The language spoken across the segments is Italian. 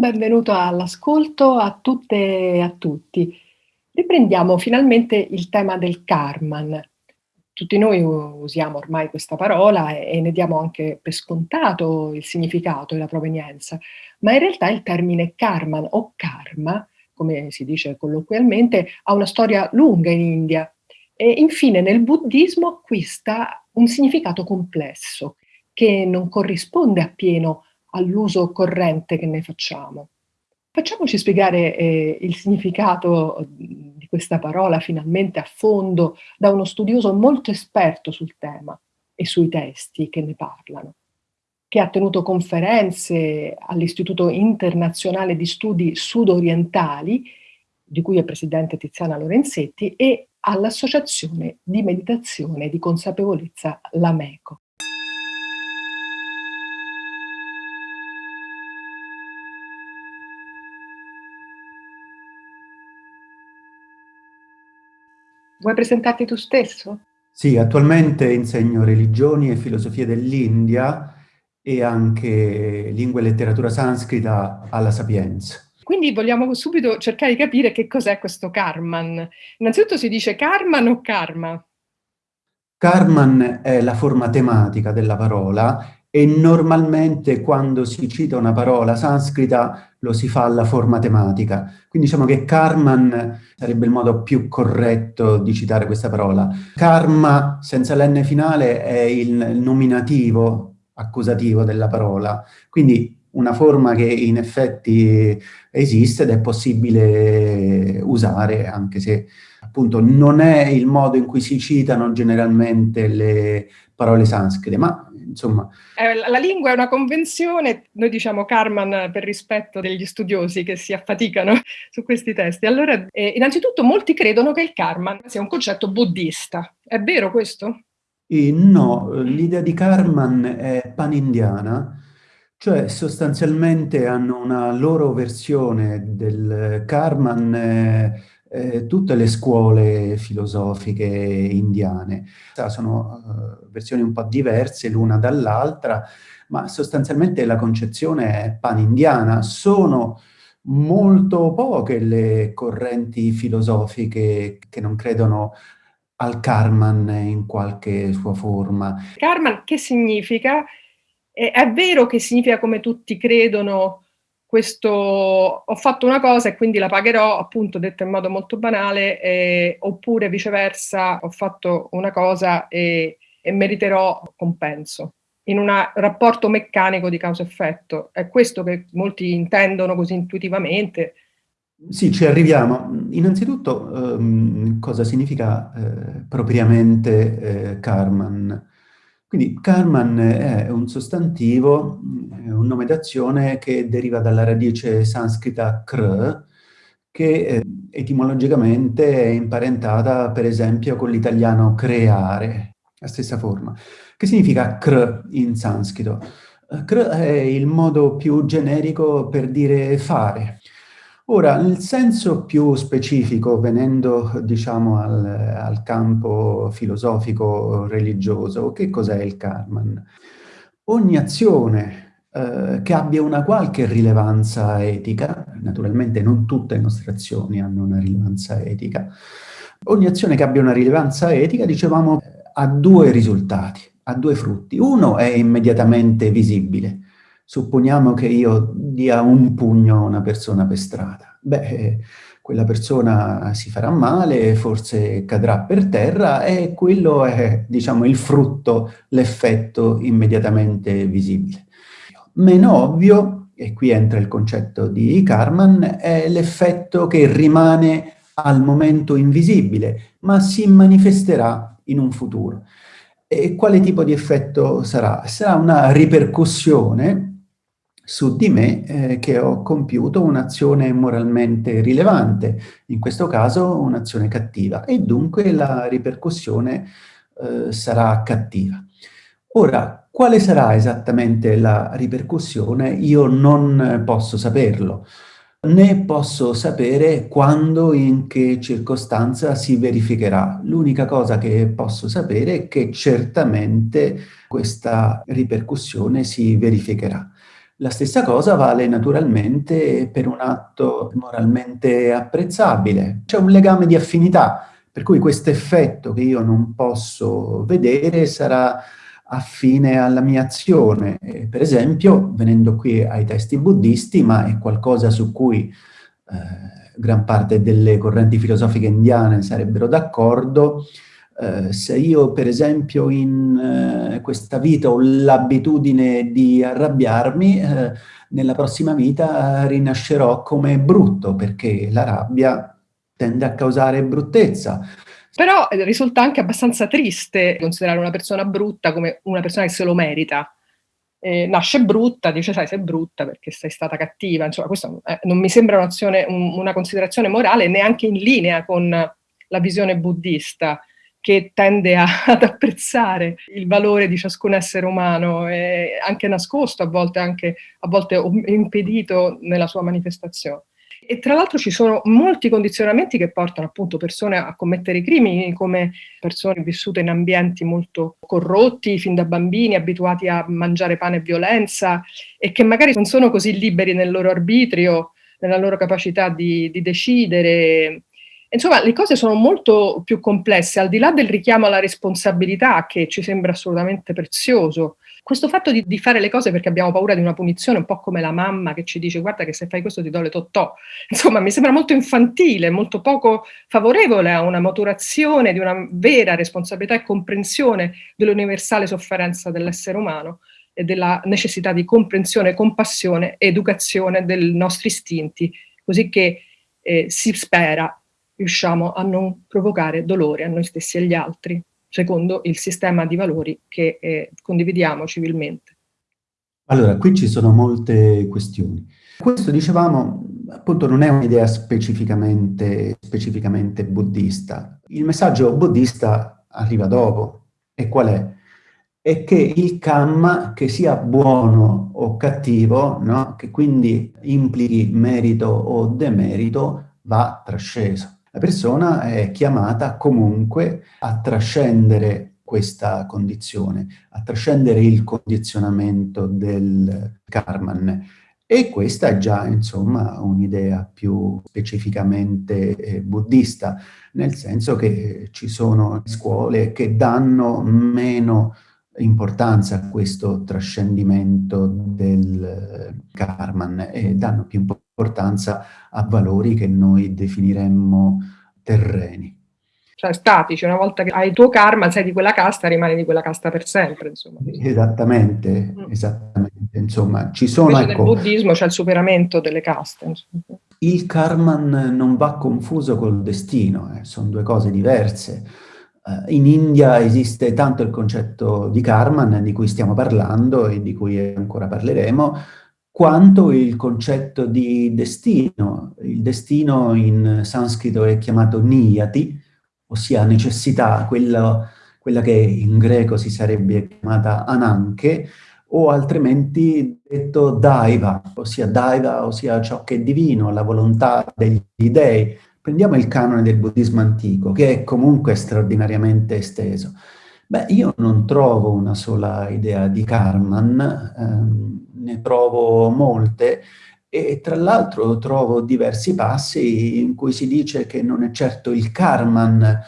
benvenuto all'ascolto a tutte e a tutti. Riprendiamo finalmente il tema del Karman. Tutti noi usiamo ormai questa parola e ne diamo anche per scontato il significato e la provenienza, ma in realtà il termine Karman o Karma, come si dice colloquialmente, ha una storia lunga in India e infine nel buddismo acquista un significato complesso che non corrisponde appieno all'uso corrente che ne facciamo. Facciamoci spiegare eh, il significato di questa parola finalmente a fondo da uno studioso molto esperto sul tema e sui testi che ne parlano, che ha tenuto conferenze all'Istituto Internazionale di Studi Sudorientali, di cui è presidente Tiziana Lorenzetti, e all'Associazione di Meditazione e di Consapevolezza L'Ameco. Vuoi presentarti tu stesso? Sì, attualmente insegno religioni e filosofie dell'India e anche lingua e letteratura sanscrita alla Sapienza. Quindi vogliamo subito cercare di capire che cos'è questo Karman. Innanzitutto si dice Karman o Karma? Karman è la forma tematica della parola e normalmente quando si cita una parola sanscrita lo si fa alla forma tematica. Quindi diciamo che Karman sarebbe il modo più corretto di citare questa parola. Karma, senza l'N finale, è il nominativo accusativo della parola. Quindi una forma che in effetti esiste ed è possibile usare, anche se appunto non è il modo in cui si citano generalmente le parole sanscrite, ma insomma... Eh, la lingua è una convenzione, noi diciamo Karman per rispetto degli studiosi che si affaticano su questi testi. Allora, eh, innanzitutto molti credono che il Karman sia un concetto buddista. È vero questo? Eh, no, l'idea di Karman è panindiana, cioè sostanzialmente hanno una loro versione del Karman eh, eh, tutte le scuole filosofiche indiane. Sono uh, versioni un po' diverse l'una dall'altra, ma sostanzialmente la concezione è pan-indiana. Sono molto poche le correnti filosofiche che non credono al Karman in qualche sua forma. Karman che significa? È, è vero che significa come tutti credono questo, ho fatto una cosa e quindi la pagherò, appunto detto in modo molto banale, eh, oppure viceversa, ho fatto una cosa e, e meriterò compenso in un rapporto meccanico di causa-effetto. È questo che molti intendono così intuitivamente. Sì, ci arriviamo. Innanzitutto, ehm, cosa significa eh, propriamente eh, Karman? Quindi Karman è un sostantivo, un nome d'azione che deriva dalla radice sanscrita kr, che eh, etimologicamente è imparentata per esempio con l'italiano creare, la stessa forma. Che significa kr in sanscrito? Kr è il modo più generico per dire fare. Ora, nel senso più specifico, venendo diciamo al, al campo filosofico-religioso, che cos'è il Karman? Ogni azione eh, che abbia una qualche rilevanza etica, naturalmente non tutte le nostre azioni hanno una rilevanza etica, ogni azione che abbia una rilevanza etica, dicevamo, ha due risultati, ha due frutti. Uno è immediatamente visibile, Supponiamo che io dia un pugno a una persona per strada. Beh, quella persona si farà male, forse cadrà per terra e quello è, diciamo, il frutto, l'effetto immediatamente visibile. Meno ovvio, e qui entra il concetto di Karman, è l'effetto che rimane al momento invisibile, ma si manifesterà in un futuro. E quale tipo di effetto sarà? Sarà una ripercussione su di me eh, che ho compiuto un'azione moralmente rilevante, in questo caso un'azione cattiva, e dunque la ripercussione eh, sarà cattiva. Ora, quale sarà esattamente la ripercussione? Io non posso saperlo, né posso sapere quando, in che circostanza si verificherà. L'unica cosa che posso sapere è che certamente questa ripercussione si verificherà. La stessa cosa vale naturalmente per un atto moralmente apprezzabile. C'è un legame di affinità, per cui questo effetto che io non posso vedere sarà affine alla mia azione. per esempio, venendo qui ai testi buddisti, ma è qualcosa su cui eh, gran parte delle correnti filosofiche indiane sarebbero d'accordo, eh, se io per esempio in eh, questa vita ho l'abitudine di arrabbiarmi, eh, nella prossima vita rinascerò come brutto, perché la rabbia tende a causare bruttezza. Però eh, risulta anche abbastanza triste considerare una persona brutta come una persona che se lo merita. Eh, nasce brutta, dice sai sei brutta perché sei stata cattiva, insomma questo eh, non mi sembra un, una considerazione morale neanche in linea con la visione buddista che tende a, ad apprezzare il valore di ciascun essere umano, e anche nascosto, a volte anche a volte impedito nella sua manifestazione. E tra l'altro ci sono molti condizionamenti che portano appunto persone a commettere crimini, come persone vissute in ambienti molto corrotti fin da bambini, abituati a mangiare pane e violenza, e che magari non sono così liberi nel loro arbitrio, nella loro capacità di, di decidere, Insomma, le cose sono molto più complesse, al di là del richiamo alla responsabilità che ci sembra assolutamente prezioso. Questo fatto di, di, fare le cose perché abbiamo paura di una punizione, un po' come la mamma che ci dice guarda che se fai questo ti do le totò, insomma mi sembra molto infantile, molto poco favorevole a una maturazione di una vera responsabilità e comprensione dell'universale sofferenza dell'essere umano e della necessità di comprensione, compassione, educazione dei nostri istinti, così che eh, si spera riusciamo a non provocare dolore a noi stessi e agli altri, secondo il sistema di valori che eh, condividiamo civilmente. Allora, qui ci sono molte questioni. Questo, dicevamo, appunto non è un'idea specificamente, specificamente buddista. Il messaggio buddista arriva dopo. E qual è? È che il kamma, che sia buono o cattivo, no? che quindi implichi merito o demerito, va trasceso. La persona è chiamata comunque a trascendere questa condizione, a trascendere il condizionamento del karman. E questa è già, insomma, un'idea più specificamente eh, buddista, nel senso che ci sono scuole che danno meno importanza a questo trascendimento del karman e danno più importanza a valori che noi definiremmo terreni. Cioè statici, una volta che hai il tuo karma, sei di quella casta, rimani di quella casta per sempre, insomma. Esattamente, mm. esattamente, insomma, ci sono... Invece ecco, nel buddismo c'è il superamento delle caste. Insomma. Il karman non va confuso col destino, eh, sono due cose diverse in India esiste tanto il concetto di karman, di cui stiamo parlando e di cui ancora parleremo, quanto il concetto di destino. Il destino in sanscrito è chiamato niyati, ossia necessità, quello, quella che in greco si sarebbe chiamata ananche, o altrimenti detto daiva, ossia daiva, ossia ciò che è divino, la volontà degli dei, Prendiamo il canone del buddismo antico, che è comunque straordinariamente esteso. Beh, io non trovo una sola idea di Karman, ehm, ne trovo molte, e tra l'altro trovo diversi passi in cui si dice che non è certo il Karman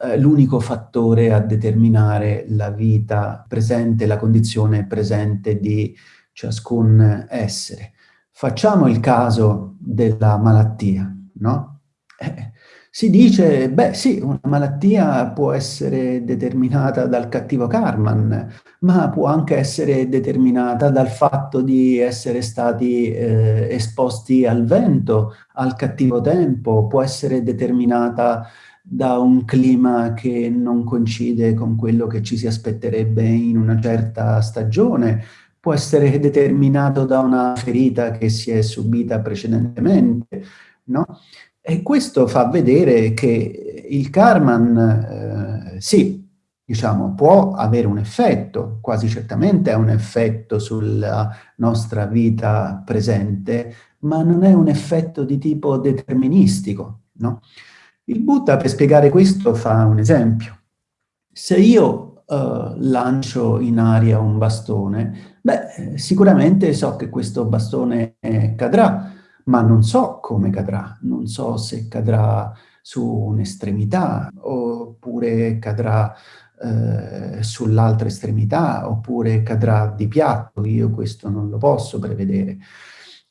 eh, l'unico fattore a determinare la vita presente, la condizione presente di ciascun essere. Facciamo il caso della malattia, no? Eh, si dice, beh sì, una malattia può essere determinata dal cattivo karman, ma può anche essere determinata dal fatto di essere stati eh, esposti al vento, al cattivo tempo, può essere determinata da un clima che non coincide con quello che ci si aspetterebbe in una certa stagione, può essere determinato da una ferita che si è subita precedentemente, no? E questo fa vedere che il Karman, eh, sì, diciamo, può avere un effetto, quasi certamente ha un effetto sulla nostra vita presente, ma non è un effetto di tipo deterministico, no? Il Buddha, per spiegare questo, fa un esempio. Se io uh, lancio in aria un bastone, beh, sicuramente so che questo bastone cadrà, ma non so come cadrà, non so se cadrà su un'estremità oppure cadrà eh, sull'altra estremità oppure cadrà di piatto, io questo non lo posso prevedere.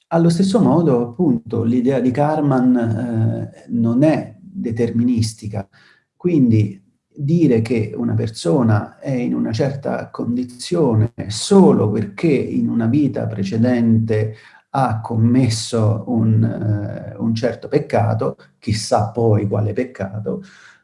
Allo stesso modo, appunto, l'idea di Karman eh, non è deterministica, quindi dire che una persona è in una certa condizione solo perché in una vita precedente ha commesso un, uh, un certo peccato, chissà poi quale peccato,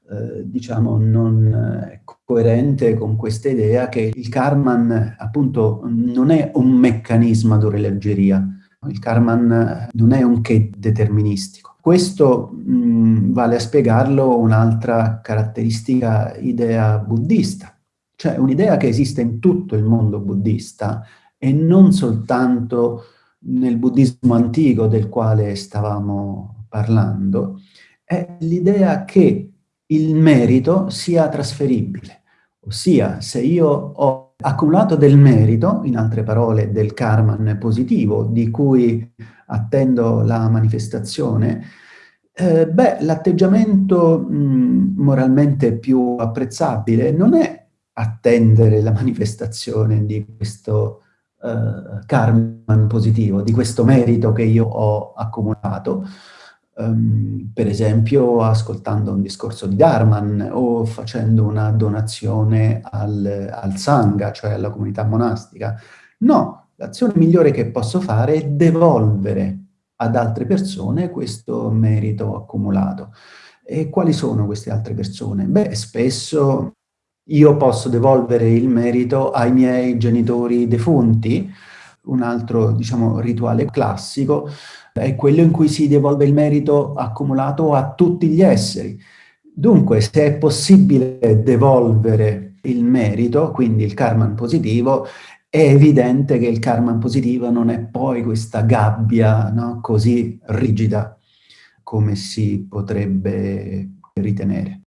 uh, diciamo non è coerente con questa idea che il Karman appunto non è un meccanismo d'orologeria, il Karman non è un che deterministico. Questo mh, vale a spiegarlo un'altra caratteristica idea buddista, cioè un'idea che esiste in tutto il mondo buddista e non soltanto nel buddismo antico del quale stavamo parlando, è l'idea che il merito sia trasferibile. Ossia, se io ho accumulato del merito, in altre parole del karma positivo, di cui attendo la manifestazione, eh, beh, l'atteggiamento moralmente più apprezzabile non è attendere la manifestazione di questo uh, karma positivo, di questo merito che io ho accumulato, um, per esempio ascoltando un discorso di Dharman o facendo una donazione al, al Sangha, cioè alla comunità monastica. No, l'azione migliore che posso fare è devolvere ad altre persone questo merito accumulato. E quali sono queste altre persone? Beh, spesso io posso devolvere il merito ai miei genitori defunti, un altro, diciamo, rituale classico è quello in cui si devolve il merito accumulato a tutti gli esseri. Dunque, se è possibile devolvere il merito, quindi il karma positivo, è evidente che il karma positivo non è poi questa gabbia no, così rigida come si potrebbe ritenere.